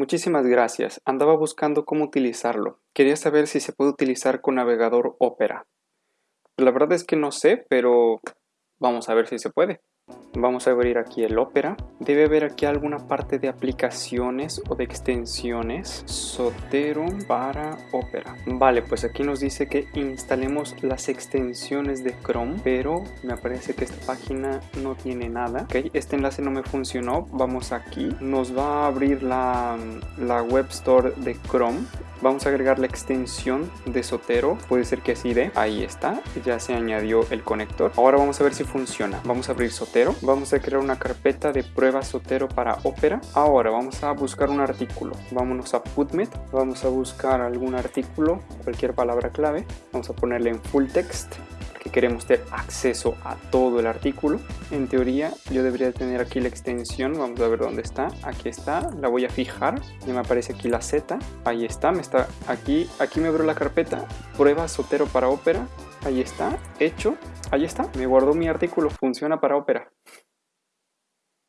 muchísimas gracias. Andaba buscando cómo utilizarlo. Quería saber si se puede utilizar con navegador Opera. La verdad es que no sé, pero vamos a ver si se puede. Vamos a abrir aquí el Opera. Debe haber aquí alguna parte de aplicaciones o de extensiones. Sotero para Opera. Vale, pues aquí nos dice que instalemos las extensiones de Chrome, pero me parece que esta página no tiene nada. Ok, este enlace no me funcionó. Vamos aquí. Nos va a abrir la, la Web Store de Chrome. Vamos a agregar la extensión de Sotero. Puede ser que así de. Ahí está. Ya se añadió el conector. Ahora vamos a ver si funciona. Vamos a abrir Sotero. Vamos a crear una carpeta de pruebas Sotero para Opera. Ahora vamos a buscar un artículo. Vámonos a PubMed. Vamos a buscar algún artículo, cualquier palabra clave. Vamos a ponerle en full text que queremos tener acceso a todo el artículo. En teoría yo debería tener aquí la extensión, vamos a ver dónde está, aquí está, la voy a fijar, ya me aparece aquí la Z, ahí está, me está aquí, aquí me abrió la carpeta, prueba Sotero para Opera, ahí está, hecho, ahí está, me guardó mi artículo, funciona para Opera.